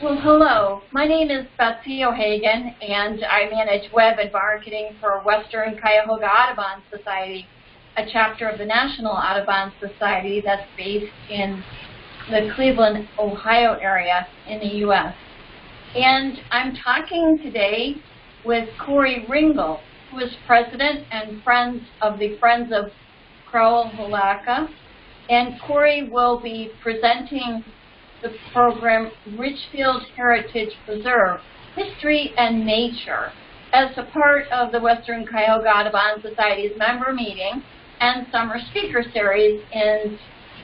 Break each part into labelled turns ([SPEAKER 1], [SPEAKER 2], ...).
[SPEAKER 1] Well, hello. My name is Betsy O'Hagan, and I manage web and marketing for Western Cuyahoga Audubon Society, a chapter of the National Audubon Society that's based in the Cleveland, Ohio area in the U.S. And I'm talking today with Corey Ringel, who is president and friends of the Friends of Crowell Hilaka. And Corey will be presenting the program Richfield Heritage Preserve, History and Nature, as a part of the Western Cuyahoga Audubon Society's member meeting and summer speaker series in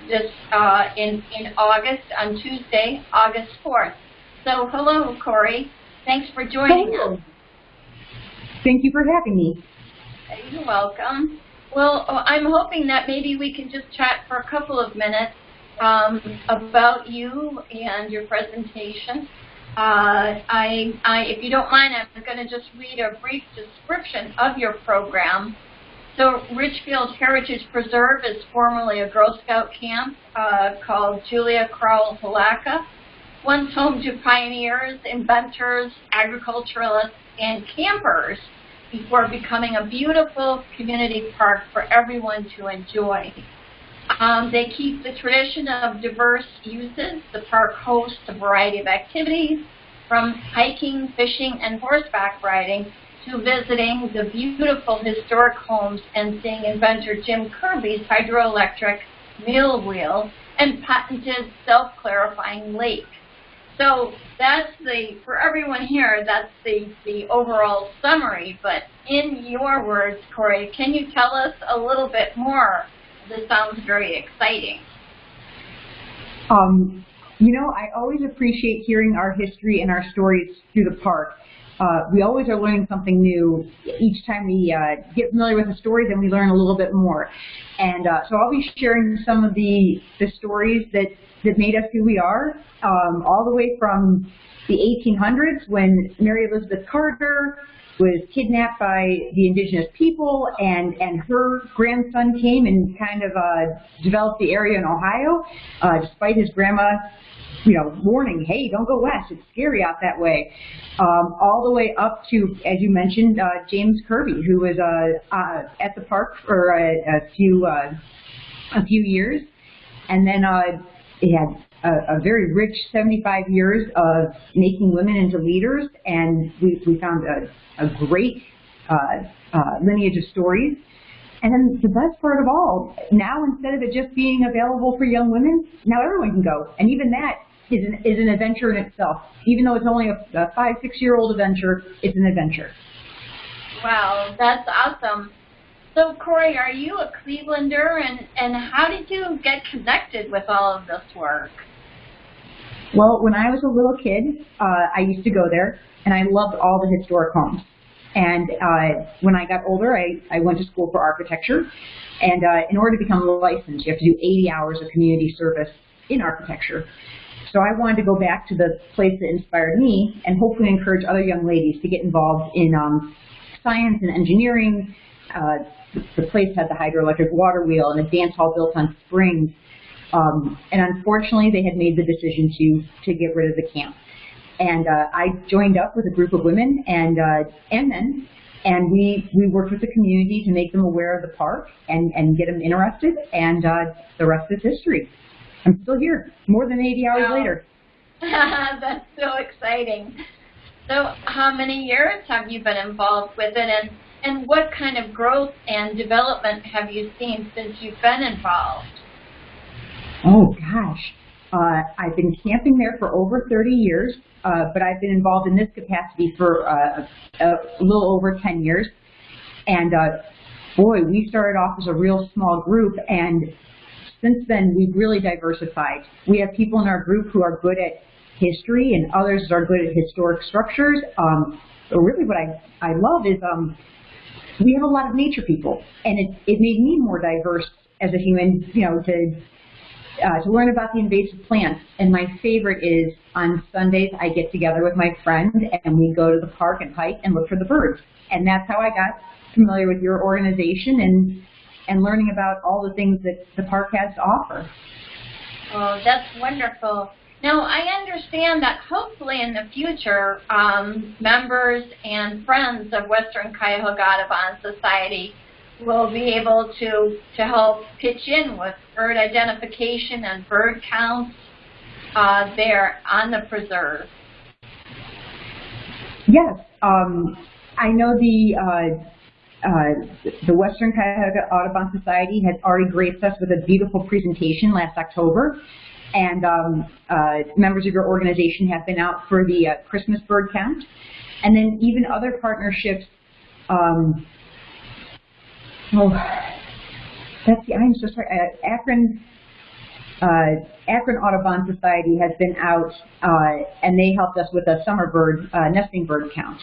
[SPEAKER 1] this uh, in in August on Tuesday, August 4th. So hello, Corey. Thanks for joining
[SPEAKER 2] us. Thank you for having me.
[SPEAKER 1] You're welcome. Well, I'm hoping that maybe we can just chat for a couple of minutes um, about you and your presentation. Uh, I, I, if you don't mind, I'm going to just read a brief description of your program. So Richfield Heritage Preserve is formerly a Girl Scout camp uh, called Julia Crowell Hilaka, once home to pioneers, inventors, agriculturalists, and campers before becoming a beautiful community park for everyone to enjoy. Um, they keep the tradition of diverse uses. The park hosts a variety of activities from hiking, fishing, and horseback riding to visiting the beautiful historic homes and seeing inventor Jim Kirby's hydroelectric mill wheel and patented self-clarifying lake. So that's the, for everyone here, that's the, the overall summary, but in your words, Corey, can you tell us a little bit more this sounds very exciting.
[SPEAKER 2] Um, you know, I always appreciate hearing our history and our stories through the park. Uh, we always are learning something new each time we uh, get familiar with the stories and we learn a little bit more. And uh, so I'll be sharing some of the, the stories that, that made us who we are, um, all the way from the 1800s when Mary Elizabeth Carter was kidnapped by the indigenous people, and, and her grandson came and kind of uh, developed the area in Ohio, uh, despite his grandma you know, warning, hey, don't go west, it's scary out that way. Um, all the way up to, as you mentioned, uh, James Kirby, who was uh, uh, at the park for a, a few uh, a few years, and then uh, he had a, a, very rich 75 years of making women into leaders, and we, we found a, a great uh, uh, lineage of stories. And then the best part of all, now instead of it just being available for young women, now everyone can go. And even that is an, is an adventure in itself. Even though it's only a, a five, six-year-old adventure, it's an adventure.
[SPEAKER 1] Wow, that's awesome. So Corey, are you a Clevelander, and, and how did you get connected with all of this work?
[SPEAKER 2] Well, when I was a little kid, uh, I used to go there, and I loved all the historic homes. And uh, when I got older, I, I went to school for architecture. And uh, in order to become licensed, you have to do 80 hours of community service in architecture. So I wanted to go back to the place that inspired me and hopefully encourage other young ladies to get involved in um, science and engineering. Uh, the place had the hydroelectric water wheel and a dance hall built on springs um, and unfortunately, they had made the decision to to get rid of the camp. And uh, I joined up with a group of women and uh, and men, and we we worked with the community to make them aware of the park and and get them interested. And uh, the rest is history. I'm still here, more than 80 hours wow. later.
[SPEAKER 1] That's so exciting. So, how many years have you been involved with it, and and what kind of growth and development have you seen since you've been involved?
[SPEAKER 2] Oh gosh, uh, I've been camping there for over 30 years, uh, but I've been involved in this capacity for uh, a, little over 10 years. And uh, boy, we started off as a real small group, and since then we've really diversified. We have people in our group who are good at history, and others are good at historic structures. Um, really, what I I love is um, we have a lot of nature people, and it it made me more diverse as a human, you know, to uh, to learn about the invasive plants. And my favorite is on Sundays I get together with my friend and we go to the park and hike and look for the birds. And that's how I got familiar with your organization and and learning about all the things that the park has to offer.
[SPEAKER 1] Oh, that's wonderful. Now, I understand that hopefully in the future, um, members and friends of Western Cuyahoga Audubon Society will be able to, to help pitch in with bird identification and bird counts uh, there on the preserve.
[SPEAKER 2] Yes, um, I know the uh, uh, the Western Cuyahoga Audubon Society has already graced us with a beautiful presentation last October, and um, uh, members of your organization have been out for the uh, Christmas bird count, and then even other partnerships. Um, oh, that's the, I'm so sorry. Uh, Akron uh, Akron Audubon Society has been out, uh, and they helped us with a summer bird, uh, nesting bird count.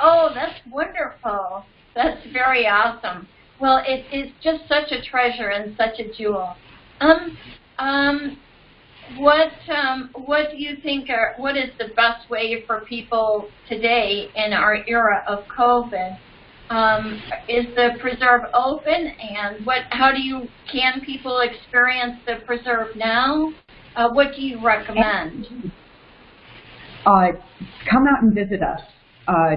[SPEAKER 1] Oh, that's wonderful. That's very awesome. Well, it is just such a treasure and such a jewel. Um, um, what um, what do you think are what is the best way for people today in our era of COVID um, is the preserve open, and what? How do you can people experience the preserve now? Uh, what do you recommend?
[SPEAKER 2] Uh, come out and visit us. Uh,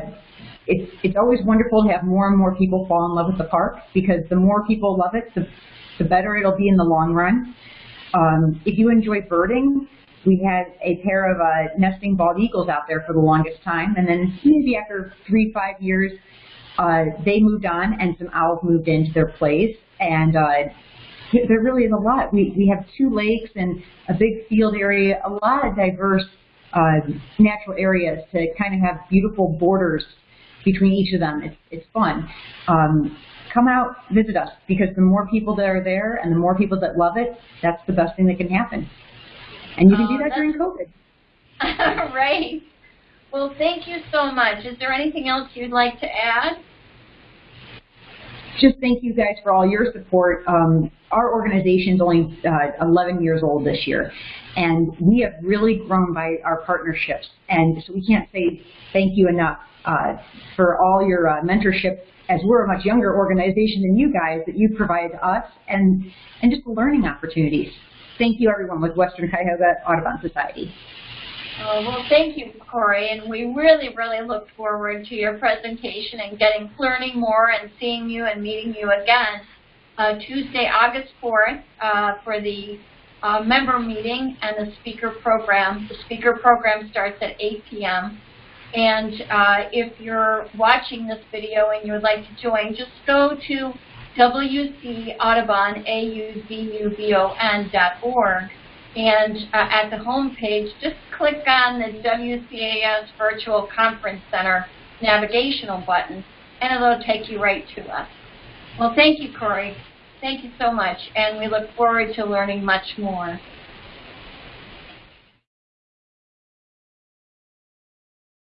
[SPEAKER 2] it's it's always wonderful to have more and more people fall in love with the park because the more people love it, the the better it'll be in the long run. Um, if you enjoy birding, we had a pair of uh, nesting bald eagles out there for the longest time, and then maybe after three five years uh, they moved on and some owls moved into their place. And uh, there really is a lot. We, we have two lakes and a big field area, a lot of diverse uh, natural areas to kind of have beautiful borders between each of them. It's, it's fun. Um, come out, visit us, because the more people that are there and the more people that love it, that's the best thing that can happen. And you can
[SPEAKER 1] oh,
[SPEAKER 2] do that during COVID.
[SPEAKER 1] right. Well, thank you so much. Is there anything else you'd like to add?
[SPEAKER 2] Just thank you guys for all your support. Um, our organization is only uh, 11 years old this year, and we have really grown by our partnerships. And so we can't say thank you enough for all your uh, mentorship as we're a much younger organization than you guys that you provide us and, and just the learning opportunities. Thank you everyone with Western Cuyahoga Audubon Society.
[SPEAKER 1] Oh, well, thank you, Corey, and we really, really look forward to your presentation and getting learning more and seeing you and meeting you again uh, Tuesday, August 4th uh, for the uh, member meeting and the speaker program. The speaker program starts at 8 p.m. And uh, if you're watching this video and you would like to join, just go to wcaudubon.org and uh, at the home page, just click on the WCAS Virtual Conference Center navigational button, and it'll take you right to us. Well, thank you, Corey. Thank you so much, and we look forward to learning much more.